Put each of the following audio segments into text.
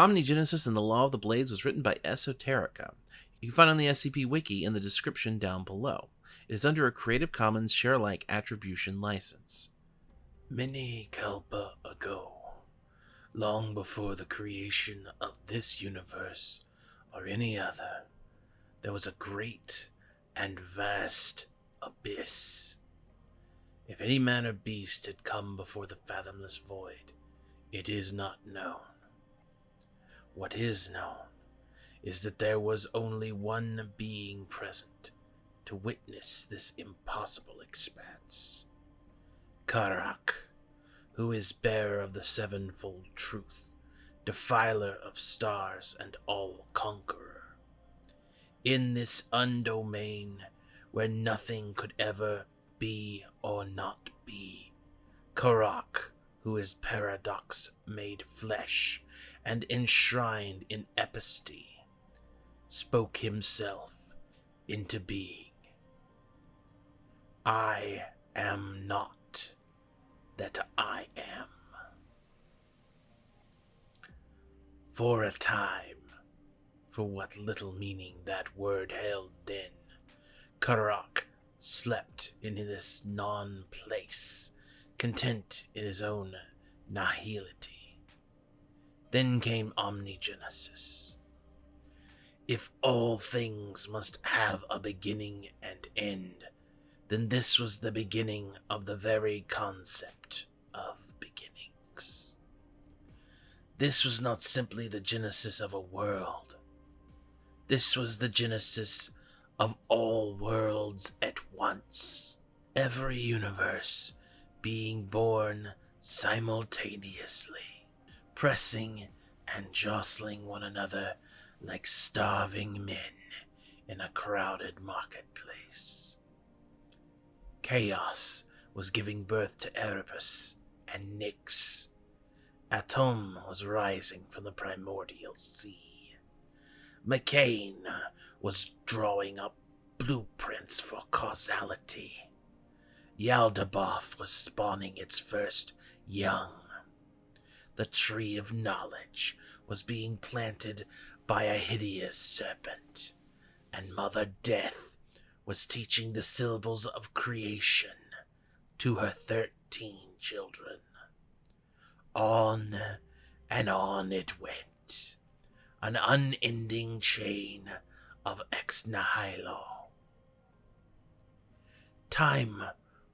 Omnigenesis and the Law of the Blades was written by Esoterica. You can find on the SCP Wiki in the description down below. It is under a Creative Commons share-alike attribution license. Many kalpa ago, long before the creation of this universe or any other, there was a great and vast abyss. If any man or beast had come before the fathomless void, it is not known. What is known is that there was only one being present to witness this impossible expanse. Karak, who is bearer of the sevenfold truth, defiler of stars and all conqueror. In this undomain where nothing could ever be or not be, Karak, who is paradox made flesh and enshrined in episty, spoke himself into being. I am not that I am. For a time, for what little meaning that word held then, Karak slept in this non place, content in his own nihility. Then came omnigenesis. If all things must have a beginning and end, then this was the beginning of the very concept of beginnings. This was not simply the genesis of a world. This was the genesis of all worlds at once. Every universe being born simultaneously, pressing and jostling one another like starving men in a crowded marketplace. Chaos was giving birth to Erebus and Nyx. Atum was rising from the primordial sea. Mekhane was drawing up blueprints for causality. Yaldabaoth was spawning its first young. The tree of knowledge was being planted by a hideous serpent, and Mother Death was teaching the syllables of creation to her thirteen children. On and on it went, an unending chain of ex nihilo. Time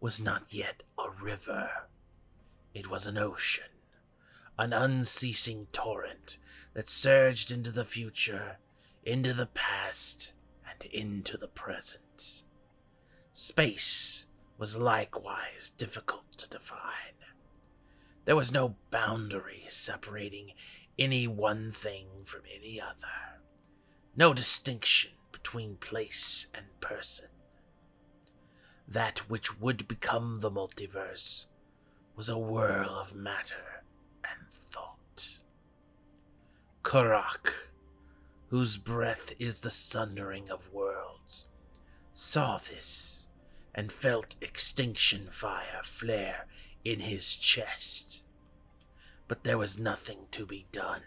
was not yet a river, it was an ocean, an unceasing torrent that surged into the future, into the past, and into the present. Space was likewise difficult to define. There was no boundary separating any one thing from any other, no distinction between place and person. That which would become the multiverse was a whirl of matter and thought. Karak, whose breath is the sundering of worlds, saw this and felt extinction fire flare in his chest. But there was nothing to be done.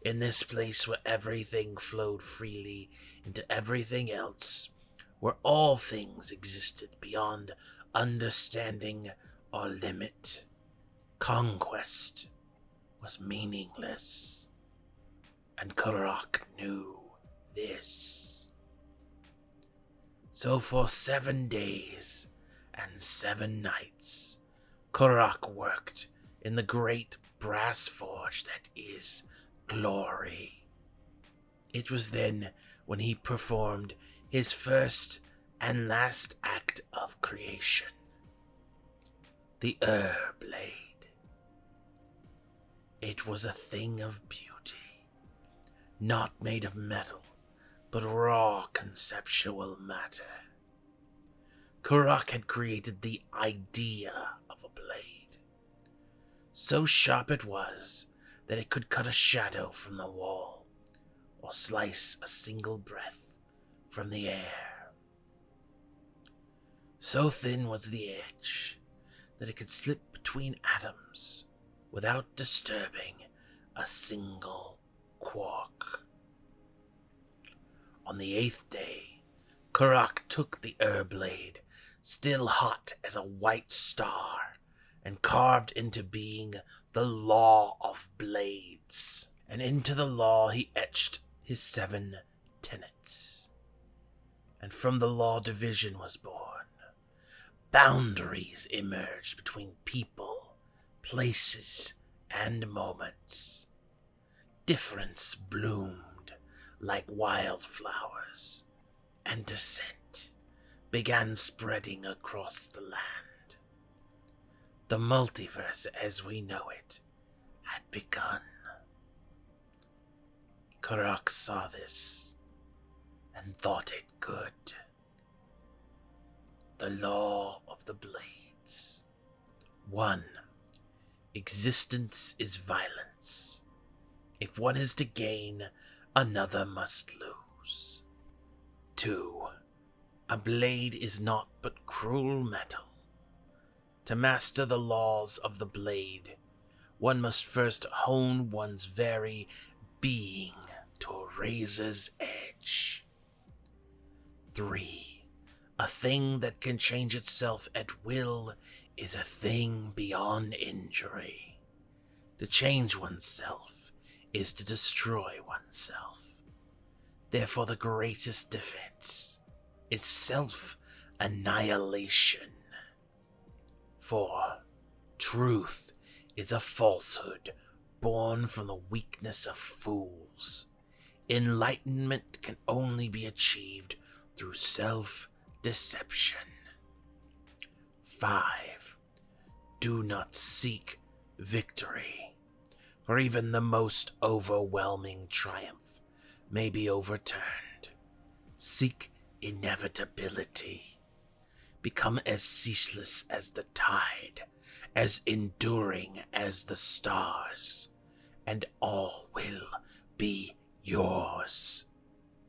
In this place where everything flowed freely into everything else, where all things existed beyond understanding or limit, conquest was meaningless. And Karak knew this. So for seven days and seven nights, Karak worked in the great brass forge that is glory. It was then when he performed his first and last act of creation the Ur Blade. It was a thing of beauty, not made of metal but raw conceptual matter. Karak had created the idea of a blade. So sharp it was that it could cut a shadow from the wall or slice a single breath from the air. So thin was the edge that it could slip between atoms without disturbing a single quark. On the eighth day, Karak took the Urblade, still hot as a white star, and carved into being the Law of Blades. And into the law he etched his seven tenets. And from the law division was born. Boundaries emerged between people, places, and moments. Difference bloomed like wildflowers, and dissent began spreading across the land. The multiverse as we know it had begun. Karak saw this and thought it good. The law of the blades. 1. Existence is violence. If one is to gain, another must lose. 2. A blade is not but cruel metal. To master the laws of the blade, one must first hone one's very being to a razor's edge. 3. A thing that can change itself at will is a thing beyond injury. To change oneself is to destroy oneself. Therefore, the greatest defense is self annihilation. 4. Truth is a falsehood born from the weakness of fools. Enlightenment can only be achieved through self deception. 5. Do not seek victory, for even the most overwhelming triumph may be overturned. Seek inevitability. Become as ceaseless as the tide, as enduring as the stars, and all will be yours,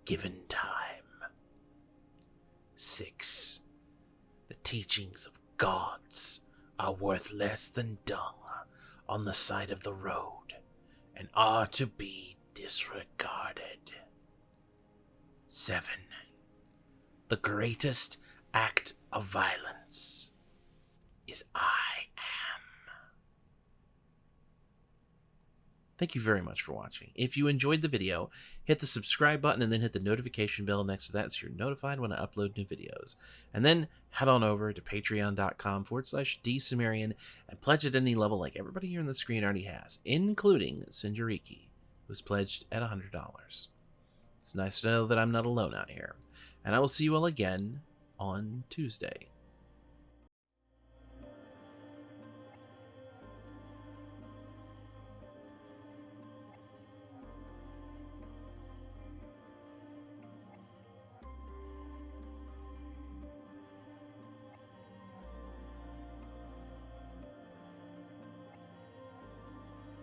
given time. 6. The teachings of gods are worth less than dung on the side of the road and are to be disregarded. 7. The greatest act of violence is I am. Thank you very much for watching. If you enjoyed the video, hit the subscribe button and then hit the notification bell next to that so you're notified when I upload new videos. And then head on over to patreon.com forward slash dsumerian and pledge at any level like everybody here on the screen already has, including Sinjariki, who's pledged at $100. It's nice to know that I'm not alone out here. And I will see you all again on Tuesday.